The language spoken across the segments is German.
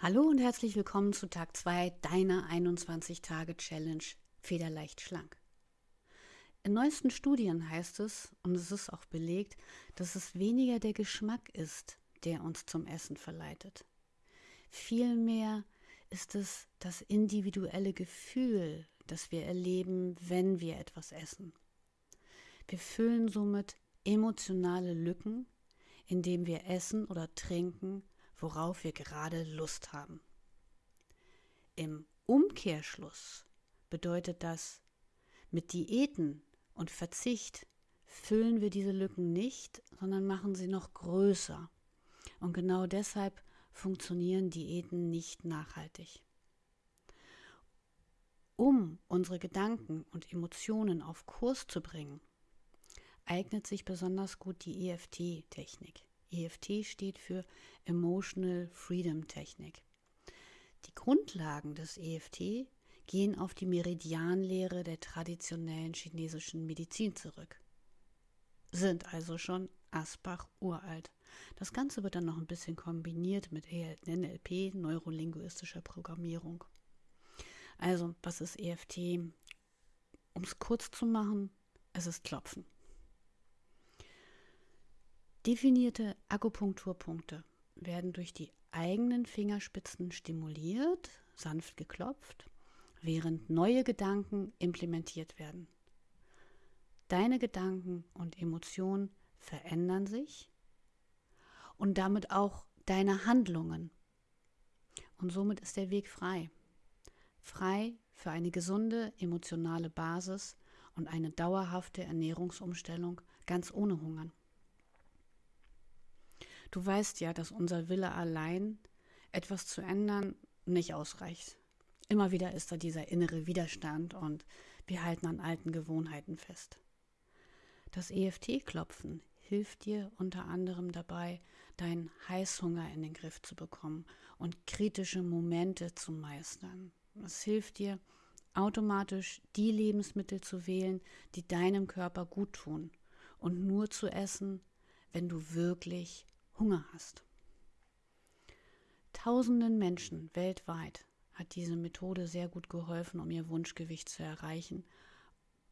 Hallo und herzlich willkommen zu Tag 2 deiner 21-Tage-Challenge Federleicht schlank. In neuesten Studien heißt es, und es ist auch belegt, dass es weniger der Geschmack ist, der uns zum Essen verleitet. Vielmehr ist es das individuelle Gefühl, das wir erleben, wenn wir etwas essen. Wir füllen somit emotionale Lücken, indem wir essen oder trinken, worauf wir gerade Lust haben. Im Umkehrschluss bedeutet das, mit Diäten und Verzicht füllen wir diese Lücken nicht, sondern machen sie noch größer. Und genau deshalb funktionieren Diäten nicht nachhaltig. Um unsere Gedanken und Emotionen auf Kurs zu bringen, eignet sich besonders gut die EFT-Technik. EFT steht für Emotional Freedom Technik. Die Grundlagen des EFT gehen auf die Meridianlehre der traditionellen chinesischen Medizin zurück, sind also schon Asbach uralt. Das Ganze wird dann noch ein bisschen kombiniert mit NLP, neurolinguistischer Programmierung. Also, was ist EFT? Um es kurz zu machen, es ist Klopfen. Definierte Akupunkturpunkte werden durch die eigenen Fingerspitzen stimuliert, sanft geklopft, während neue Gedanken implementiert werden. Deine Gedanken und Emotionen verändern sich und damit auch deine Handlungen. Und somit ist der Weg frei. Frei für eine gesunde emotionale Basis und eine dauerhafte Ernährungsumstellung ganz ohne Hungern. Du weißt ja, dass unser Wille allein, etwas zu ändern, nicht ausreicht. Immer wieder ist da dieser innere Widerstand und wir halten an alten Gewohnheiten fest. Das EFT-Klopfen hilft dir unter anderem dabei, deinen Heißhunger in den Griff zu bekommen und kritische Momente zu meistern. Es hilft dir, automatisch die Lebensmittel zu wählen, die deinem Körper gut tun und nur zu essen, wenn du wirklich Hunger hast. Tausenden Menschen weltweit hat diese Methode sehr gut geholfen, um ihr Wunschgewicht zu erreichen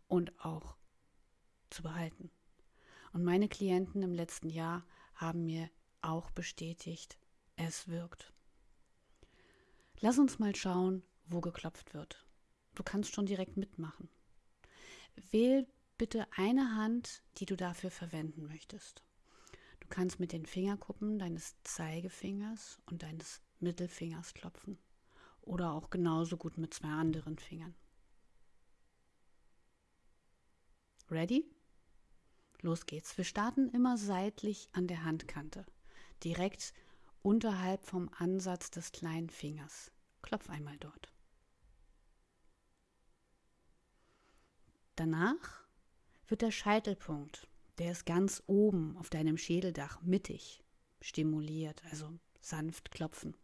und auch zu behalten. Und meine Klienten im letzten Jahr haben mir auch bestätigt, es wirkt. Lass uns mal schauen, wo geklopft wird. Du kannst schon direkt mitmachen. Wähl bitte eine Hand, die du dafür verwenden möchtest. Du kannst mit den Fingerkuppen deines Zeigefingers und deines Mittelfingers klopfen oder auch genauso gut mit zwei anderen Fingern. Ready? Los geht's. Wir starten immer seitlich an der Handkante, direkt unterhalb vom Ansatz des kleinen Fingers. Klopf einmal dort. Danach wird der Scheitelpunkt der ist ganz oben auf deinem Schädeldach mittig stimuliert, also sanft klopfen.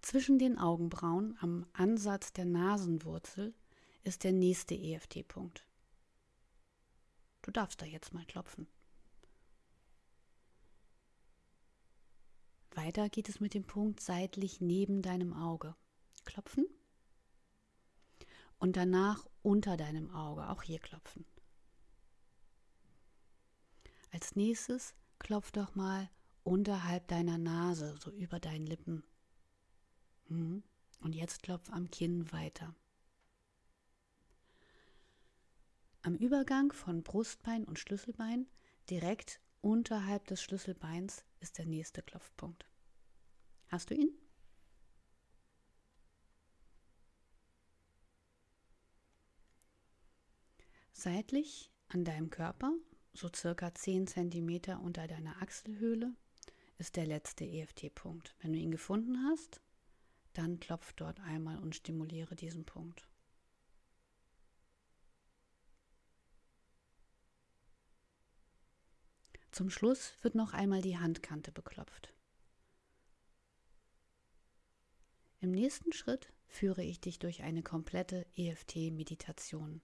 Zwischen den Augenbrauen am Ansatz der Nasenwurzel ist der nächste EFT-Punkt. Du darfst da jetzt mal klopfen. Weiter geht es mit dem Punkt seitlich neben deinem Auge. Klopfen und danach unter deinem Auge, auch hier klopfen. Als nächstes klopf doch mal unterhalb deiner Nase, so über deinen Lippen. Hm. Und jetzt klopf am Kinn weiter. Am Übergang von Brustbein und Schlüsselbein, direkt unterhalb des Schlüsselbeins, ist der nächste Klopfpunkt. Hast du ihn? Seitlich an deinem Körper, so circa 10 cm unter deiner Achselhöhle, ist der letzte EFT-Punkt. Wenn du ihn gefunden hast, dann klopf dort einmal und stimuliere diesen Punkt. Zum Schluss wird noch einmal die Handkante beklopft. Im nächsten Schritt führe ich dich durch eine komplette EFT-Meditation.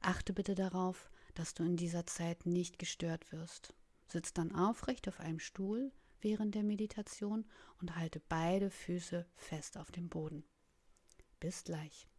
Achte bitte darauf, dass du in dieser Zeit nicht gestört wirst, Sitz dann aufrecht auf einem Stuhl während der Meditation und halte beide Füße fest auf dem Boden. Bis gleich.